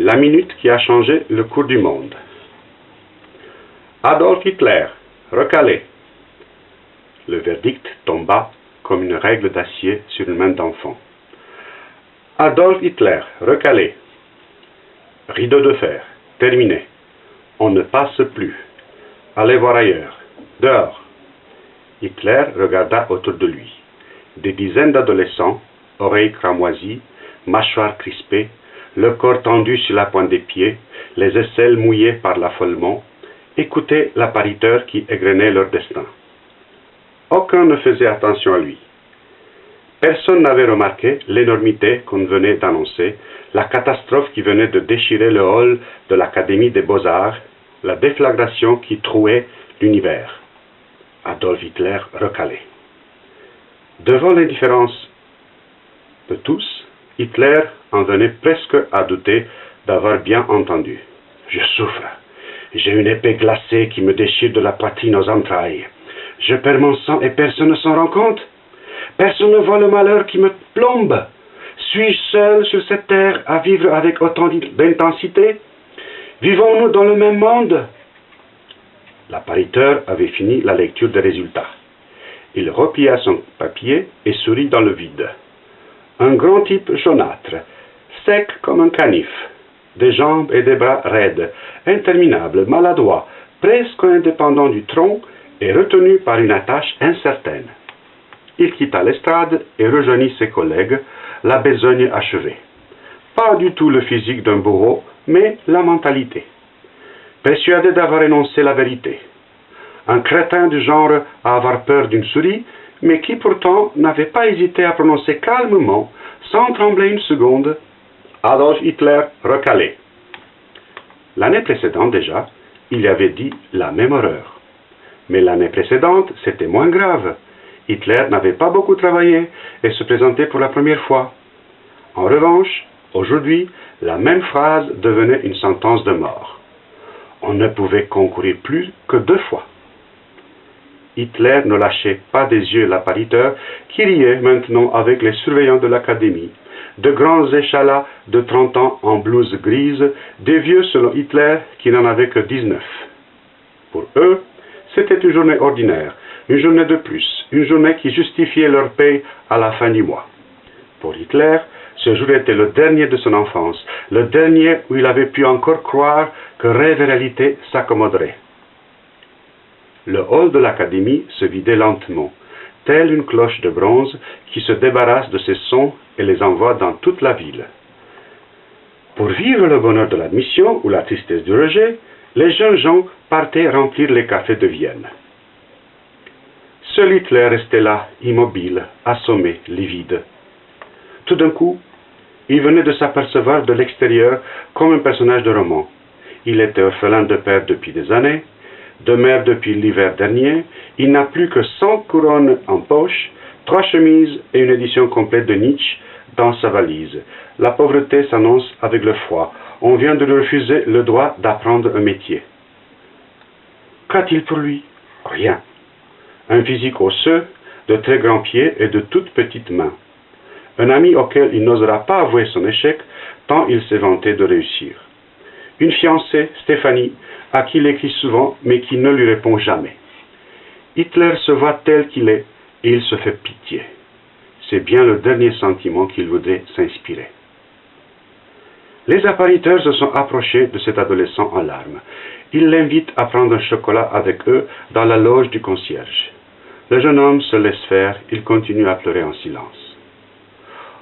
La minute qui a changé le cours du monde. Adolf Hitler, recalé. Le verdict tomba comme une règle d'acier sur une main d'enfant. Adolf Hitler, recalé. Rideau de fer, terminé. On ne passe plus. Allez voir ailleurs. Dehors. Hitler regarda autour de lui. Des dizaines d'adolescents, oreilles cramoisies, mâchoires crispées, le corps tendu sur la pointe des pieds, les aisselles mouillées par l'affolement, écoutaient l'appariteur qui égrenait leur destin. Aucun ne faisait attention à lui. Personne n'avait remarqué l'énormité qu'on venait d'annoncer, la catastrophe qui venait de déchirer le hall de l'Académie des beaux-arts, la déflagration qui trouait l'univers. Adolf Hitler recalé. Devant l'indifférence de tous, Hitler en venait presque à douter d'avoir bien entendu. Je souffre. J'ai une épée glacée qui me déchire de la poitrine aux entrailles. Je perds mon sang et personne ne s'en rend compte. Personne ne voit le malheur qui me plombe. Suis-je seul sur cette terre à vivre avec autant d'intensité? Vivons-nous dans le même monde? L'appariteur avait fini la lecture des résultats. Il replia son papier et sourit dans le vide. Un grand type jaunâtre, sec comme un canif, des jambes et des bras raides, interminables, maladroit, presque indépendant du tronc et retenu par une attache incertaine. Il quitta l'estrade et rejoignit ses collègues, la besogne achevée. Pas du tout le physique d'un bourreau, mais la mentalité. Persuadé d'avoir énoncé la vérité. Un crétin du genre à avoir peur d'une souris, mais qui pourtant n'avait pas hésité à prononcer calmement, sans trembler une seconde, Adolf Hitler recalé. L'année précédente déjà, il avait dit la même horreur. Mais l'année précédente, c'était moins grave. Hitler n'avait pas beaucoup travaillé et se présentait pour la première fois. En revanche, aujourd'hui, la même phrase devenait une sentence de mort. On ne pouvait concourir plus que deux fois. Hitler ne lâchait pas des yeux l'appariteur qui riait maintenant avec les surveillants de l'académie, de grands échalas de trente ans en blouse grise, des vieux selon Hitler qui n'en avaient que dix-neuf. Pour eux, c'était une journée ordinaire, une journée de plus, une journée qui justifiait leur paye à la fin du mois. Pour Hitler, ce jour était le dernier de son enfance, le dernier où il avait pu encore croire que rêve et réalité s'accommoderaient. Le hall de l'académie se vidait lentement, telle une cloche de bronze qui se débarrasse de ses sons et les envoie dans toute la ville. Pour vivre le bonheur de l'admission ou la tristesse du rejet, les jeunes gens partaient remplir les cafés de Vienne. Seul Hitler restait là, immobile, assommé, livide. Tout d'un coup, il venait de s'apercevoir de l'extérieur comme un personnage de roman. Il était orphelin de père depuis des années, de mère depuis l'hiver dernier, il n'a plus que cent couronnes en poche, trois chemises et une édition complète de Nietzsche dans sa valise. La pauvreté s'annonce avec le froid. On vient de lui refuser le droit d'apprendre un métier. Qu'a-t-il pour lui? Rien. Un physique osseux, de très grands pieds et de toutes petites mains. Un ami auquel il n'osera pas avouer son échec tant il s'est vanté de réussir. Une fiancée, Stéphanie, à qui il écrit souvent mais qui ne lui répond jamais. Hitler se voit tel qu'il est et il se fait pitié. C'est bien le dernier sentiment qu'il voudrait s'inspirer. Les appariteurs se sont approchés de cet adolescent en larmes. Ils l'invitent à prendre un chocolat avec eux dans la loge du concierge. Le jeune homme se laisse faire, il continue à pleurer en silence.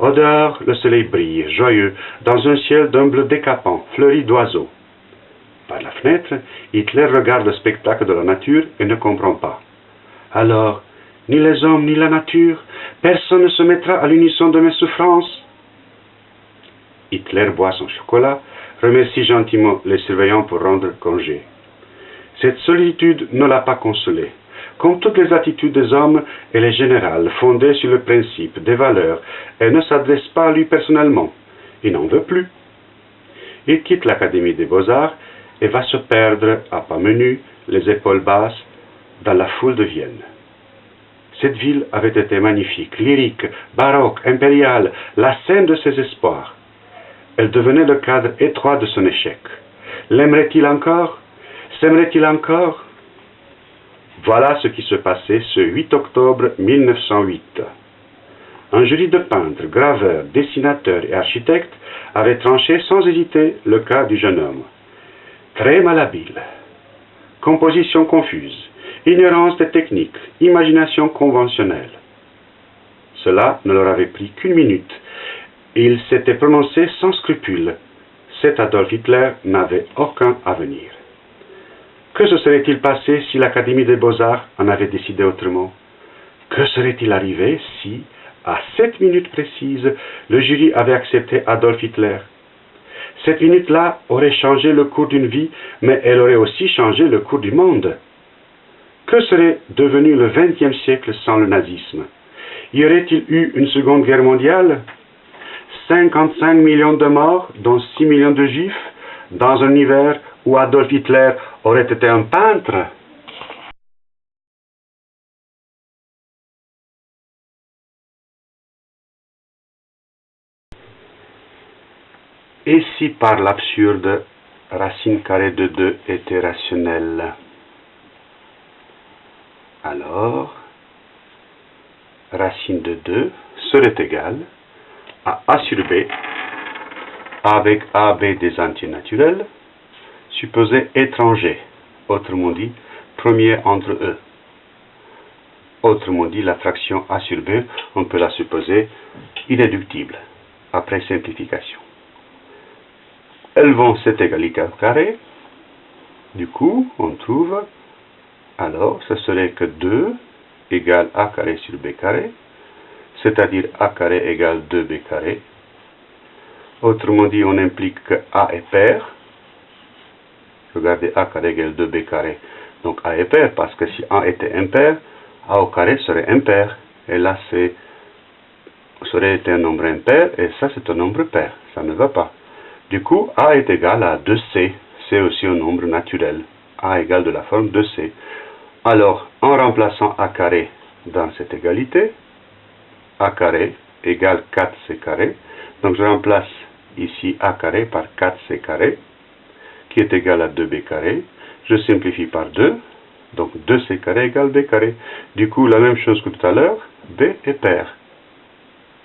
Dehors, le soleil brille, joyeux, dans un ciel d'un bleu décapant, fleuri d'oiseaux. Par la fenêtre, Hitler regarde le spectacle de la nature et ne comprend pas. Alors, ni les hommes ni la nature, personne ne se mettra à l'unisson de mes souffrances. Hitler boit son chocolat, remercie gentiment les surveillants pour rendre congé. Cette solitude ne l'a pas consolé. Comme toutes les attitudes des hommes, elle est générale, fondée sur le principe des valeurs, et ne s'adresse pas à lui personnellement. Il n'en veut plus. Il quitte l'Académie des beaux-arts et va se perdre à pas menus, les épaules basses, dans la foule de Vienne. Cette ville avait été magnifique, lyrique, baroque, impériale, la scène de ses espoirs. Elle devenait le cadre étroit de son échec. L'aimerait-il encore? S'aimerait-il encore? Voilà ce qui se passait ce 8 octobre 1908. Un jury de peintres, graveurs, dessinateurs et architectes avait tranché sans hésiter le cas du jeune homme. Très malhabile, composition confuse, ignorance des techniques, imagination conventionnelle. Cela ne leur avait pris qu'une minute, et il s'était prononcé sans scrupule. Cet Adolf Hitler n'avait aucun avenir. Que se serait-il passé si l'Académie des beaux-arts en avait décidé autrement? Que serait-il arrivé si, à cette minute précise, le jury avait accepté Adolf Hitler? Cette minute-là aurait changé le cours d'une vie, mais elle aurait aussi changé le cours du monde. Que serait devenu le XXe siècle sans le nazisme? Y aurait-il eu une seconde guerre mondiale? 55 millions de morts, dont 6 millions de juifs, dans un hiver où Adolf Hitler aurait été un peintre? Et si par l'absurde, racine carrée de 2 était rationnelle? Alors, racine de 2 serait égale à A sur B avec AB des entiers naturels, supposé étranger, autrement dit, premier entre eux. Autrement dit, la fraction A sur B, on peut la supposer inéductible, après simplification. Elles vont cette égalité au carré. Du coup, on trouve, alors, ce serait que 2 égale A carré sur B carré, c'est-à-dire A carré égale 2B carré. Autrement dit, on implique que A est pair. Regardez, A carré égale 2B carré. Donc A est pair, parce que si A était impair, A au carré serait impair. Et là, c'est serait un nombre impair, et ça, c'est un nombre pair. Ça ne va pas. Du coup, A est égal à 2C. C'est aussi un nombre naturel. A égale de la forme 2C. Alors, en remplaçant A carré dans cette égalité, A carré égale 4C carré. Donc, je remplace ici A carré par 4C carré, est égal à 2B carré. Je simplifie par 2. Donc, 2C carré égale B carré. Du coup, la même chose que tout à l'heure, B est pair.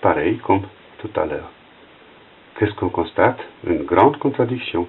Pareil comme tout à l'heure qu'est-ce qu'on constate? Une grande contradiction.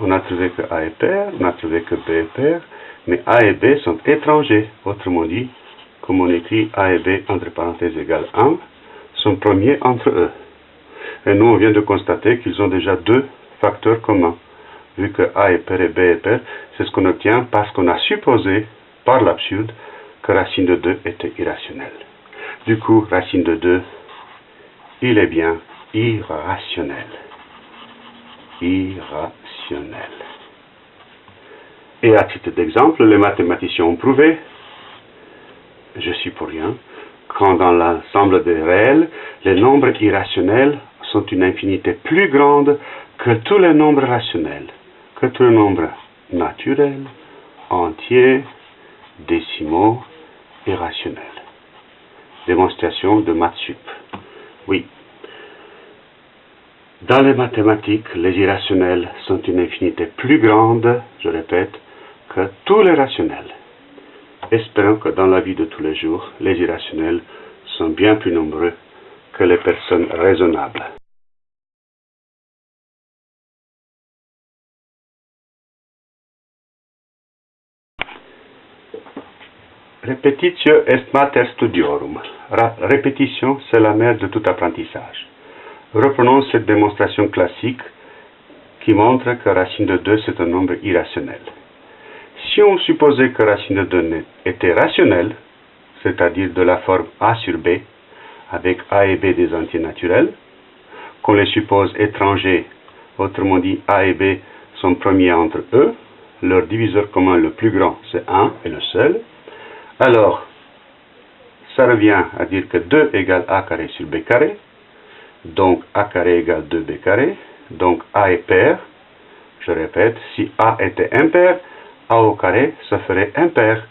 On a trouvé que A est pair, on a trouvé que B est pair, mais A et B sont étrangers. Autrement dit, comme on écrit A et B entre parenthèses égale 1, sont premiers entre eux. Et nous, on vient de constater qu'ils ont déjà deux facteurs communs. Vu que A est pair et B est pair, c'est ce qu'on obtient parce qu'on a supposé, par l'absurde, que racine de 2 était irrationnelle. Du coup, racine de 2, il est bien irrationnel. Irrationnel. Et à titre d'exemple, les mathématiciens ont prouvé, je suis pour rien, quand dans l'ensemble des réels, les nombres irrationnels sont une infinité plus grande que tous les nombres rationnels, que tous les nombres naturels, entiers, décimaux et rationnels. Démonstration de Matsup. Oui, dans les mathématiques, les irrationnels sont une infinité plus grande, je répète, que tous les rationnels. Espérons que dans la vie de tous les jours, les irrationnels sont bien plus nombreux que les personnes raisonnables. Repetitio est mater studiorum. Répétition, c'est la mère de tout apprentissage. Reprenons cette démonstration classique qui montre que racine de 2 c'est un nombre irrationnel. Si on supposait que racine de 2 était rationnelle, c'est-à-dire de la forme A sur B, avec A et B des entiers naturels, qu'on les suppose étrangers, autrement dit A et B sont premiers entre eux, leur diviseur commun le plus grand c'est 1 et le seul, alors ça revient à dire que 2 égale A carré sur B carré, donc A carré égale 2B carré. Donc A est pair. Je répète, si A était impair, A au carré, ça ferait impair.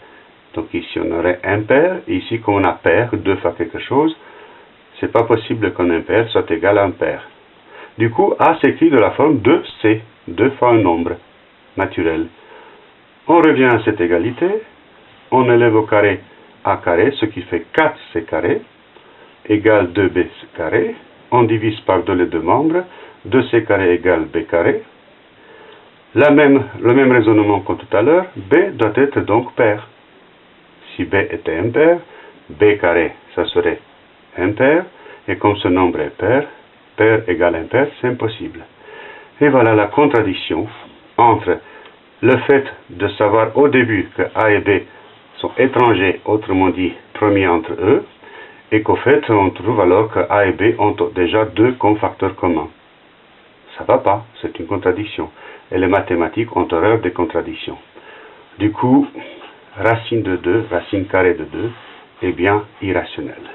Donc ici on aurait impair. Ici, comme on a pair, deux fois quelque chose, c'est pas possible qu'un impair soit égal à un pair. Du coup, A s'écrit de la forme 2C, deux fois un nombre naturel. On revient à cette égalité, on élève au carré A carré, ce qui fait 4C carré, égale 2B carré, on divise par deux les deux membres, 2C carré égale B carré. La même, le même raisonnement que tout à l'heure, B doit être donc pair. Si B était impair, B carré, ça serait impair, et comme ce nombre est pair, pair égale impair, c'est impossible. Et voilà la contradiction entre le fait de savoir au début que A et B étrangers, autrement dit premiers entre eux, et qu'au fait on trouve alors que A et B ont déjà deux confacteurs communs. Ça va pas, c'est une contradiction. Et les mathématiques ont horreur des contradictions. Du coup, racine de 2, racine carrée de 2, est bien irrationnelle.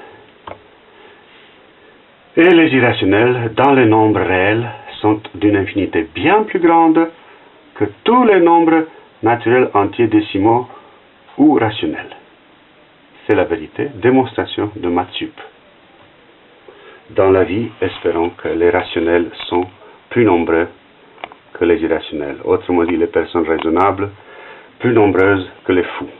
Et les irrationnels, dans les nombres réels, sont d'une infinité bien plus grande que tous les nombres naturels entiers décimaux ou rationnels. C'est la vérité, démonstration de Matsup. Dans la vie, espérons que les rationnels sont plus nombreux que les irrationnels. Autrement dit, les personnes raisonnables plus nombreuses que les fous.